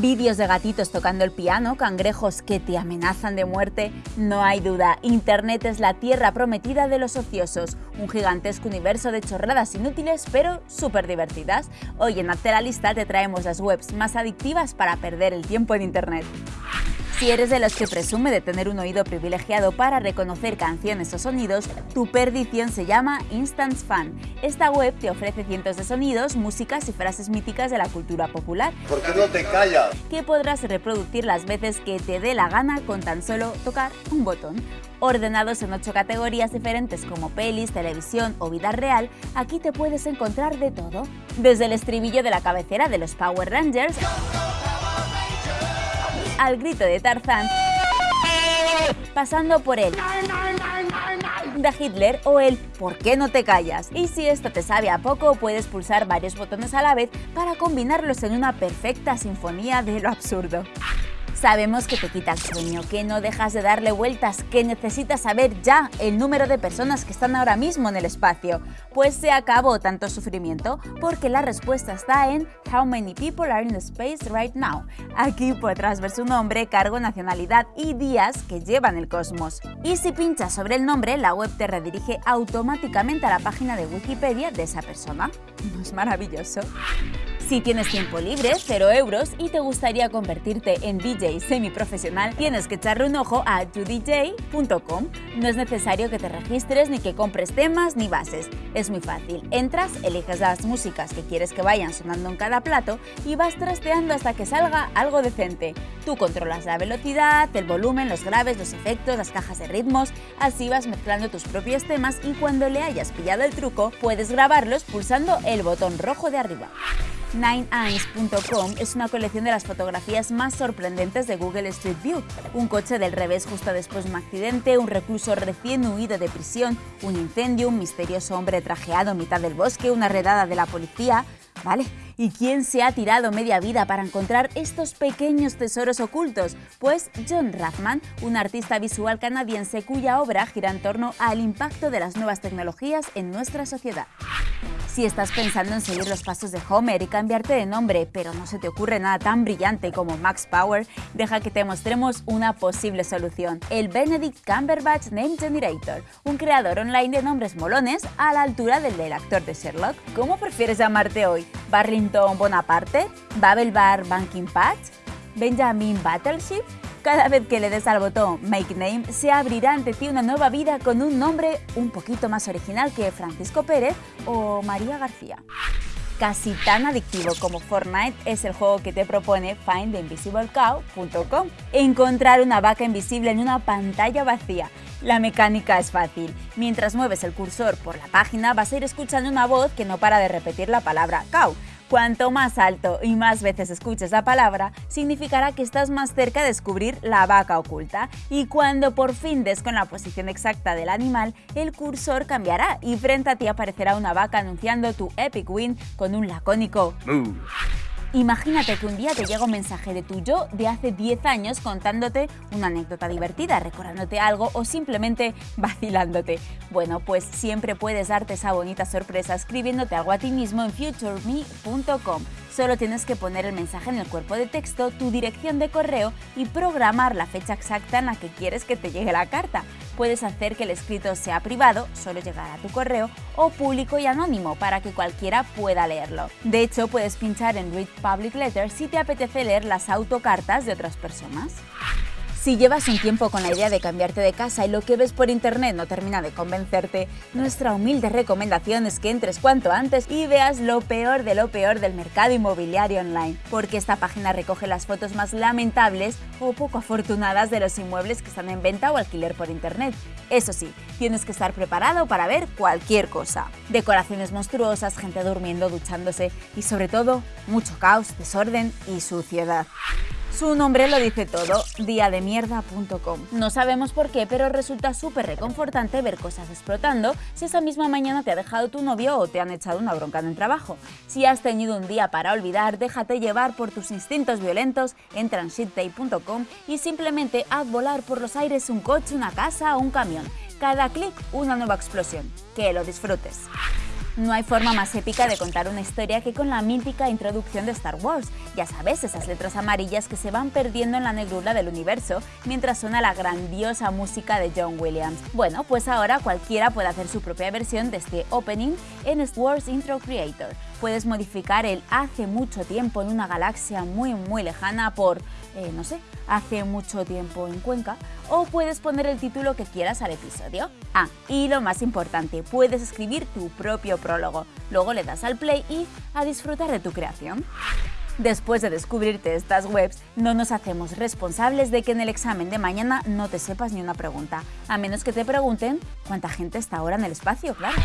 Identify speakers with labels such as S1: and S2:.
S1: Vídeos de gatitos tocando el piano, cangrejos que te amenazan de muerte, no hay duda, Internet es la tierra prometida de los ociosos, un gigantesco universo de chorradas inútiles pero súper divertidas. Hoy en Hazte la Lista te traemos las webs más adictivas para perder el tiempo en Internet. Si eres de los que presume de tener un oído privilegiado para reconocer canciones o sonidos, tu perdición se llama Instance Fan. Esta web te ofrece cientos de sonidos, músicas y frases míticas de la cultura popular.
S2: ¿Por qué no te callas?
S1: Que podrás reproducir las veces que te dé la gana con tan solo tocar un botón. Ordenados en ocho categorías diferentes como pelis, televisión o vida real, aquí te puedes encontrar de todo. Desde el estribillo de la cabecera de los Power Rangers al grito de Tarzán, pasando por el de Hitler o el ¿por qué no te callas? Y si esto te sabe a poco, puedes pulsar varios botones a la vez para combinarlos en una perfecta sinfonía de lo absurdo. Sabemos que te quita el sueño, que no dejas de darle vueltas, que necesitas saber ya el número de personas que están ahora mismo en el espacio. Pues se acabó tanto sufrimiento, porque la respuesta está en How many people are in space right now. Aquí podrás ver su nombre, cargo, nacionalidad y días que llevan el cosmos. Y si pinchas sobre el nombre, la web te redirige automáticamente a la página de Wikipedia de esa persona. ¿No es maravilloso? Si tienes tiempo libre, 0 euros, y te gustaría convertirte en DJ semiprofesional, tienes que echarle un ojo a youdj.com. No es necesario que te registres ni que compres temas ni bases. Es muy fácil. Entras, eliges las músicas que quieres que vayan sonando en cada plato y vas trasteando hasta que salga algo decente. Tú controlas la velocidad, el volumen, los graves, los efectos, las cajas de ritmos, así vas mezclando tus propios temas y cuando le hayas pillado el truco, puedes grabarlos pulsando el botón rojo de arriba. NineEyes.com es una colección de las fotografías más sorprendentes de Google Street View. Un coche del revés justo después de un accidente, un recluso recién huido de prisión, un incendio, un misterioso hombre trajeado en mitad del bosque, una redada de la policía... ¿Vale? ¿Y quién se ha tirado media vida para encontrar estos pequeños tesoros ocultos? Pues John Rathman, un artista visual canadiense cuya obra gira en torno al impacto de las nuevas tecnologías en nuestra sociedad. Si estás pensando en seguir los pasos de Homer y cambiarte de nombre, pero no se te ocurre nada tan brillante como Max Power, deja que te mostremos una posible solución, el Benedict Cumberbatch Name Generator, un creador online de nombres molones a la altura del del actor de Sherlock. ¿Cómo prefieres llamarte hoy? ¿Barrington Bonaparte? ¿Babel Bar Banking Patch? ¿Benjamin Battleship? Cada vez que le des al botón Make Name, se abrirá ante ti una nueva vida con un nombre un poquito más original que Francisco Pérez o María García. Casi tan adictivo como Fortnite es el juego que te propone findtheinvisiblecow.com. Encontrar una vaca invisible en una pantalla vacía. La mecánica es fácil. Mientras mueves el cursor por la página vas a ir escuchando una voz que no para de repetir la palabra cow Cuanto más alto y más veces escuches la palabra, significará que estás más cerca de descubrir la vaca oculta. Y cuando por fin des con la posición exacta del animal, el cursor cambiará y frente a ti aparecerá una vaca anunciando tu epic win con un lacónico Imagínate que un día te llega un mensaje de tu yo de hace 10 años contándote una anécdota divertida, recordándote algo o simplemente vacilándote. Bueno, pues siempre puedes darte esa bonita sorpresa escribiéndote algo a ti mismo en futureme.com. Solo tienes que poner el mensaje en el cuerpo de texto, tu dirección de correo y programar la fecha exacta en la que quieres que te llegue la carta puedes hacer que el escrito sea privado, solo llegar a tu correo, o público y anónimo para que cualquiera pueda leerlo. De hecho, puedes pinchar en Read Public Letters si te apetece leer las autocartas de otras personas. Si llevas un tiempo con la idea de cambiarte de casa y lo que ves por internet no termina de convencerte, nuestra humilde recomendación es que entres cuanto antes y veas lo peor de lo peor del mercado inmobiliario online, porque esta página recoge las fotos más lamentables o poco afortunadas de los inmuebles que están en venta o alquiler por internet. Eso sí, tienes que estar preparado para ver cualquier cosa. Decoraciones monstruosas, gente durmiendo, duchándose y sobre todo mucho caos, desorden y suciedad. Su nombre lo dice todo, diademierda.com. No sabemos por qué, pero resulta súper reconfortante ver cosas explotando si esa misma mañana te ha dejado tu novio o te han echado una bronca en el trabajo. Si has tenido un día para olvidar, déjate llevar por tus instintos violentos en transitday.com y simplemente haz volar por los aires un coche, una casa o un camión. Cada clic una nueva explosión. Que lo disfrutes. No hay forma más épica de contar una historia que con la mítica introducción de Star Wars. Ya sabes, esas letras amarillas que se van perdiendo en la negrura del universo mientras suena la grandiosa música de John Williams. Bueno, pues ahora cualquiera puede hacer su propia versión de este opening en Star Wars Intro Creator. Puedes modificar el hace mucho tiempo en una galaxia muy muy lejana por, eh, no sé, hace mucho tiempo en Cuenca, o puedes poner el título que quieras al episodio. Ah, y lo más importante, puedes escribir tu propio prólogo. Luego le das al play y a disfrutar de tu creación. Después de descubrirte estas webs, no nos hacemos responsables de que en el examen de mañana no te sepas ni una pregunta, a menos que te pregunten cuánta gente está ahora en el espacio, claro.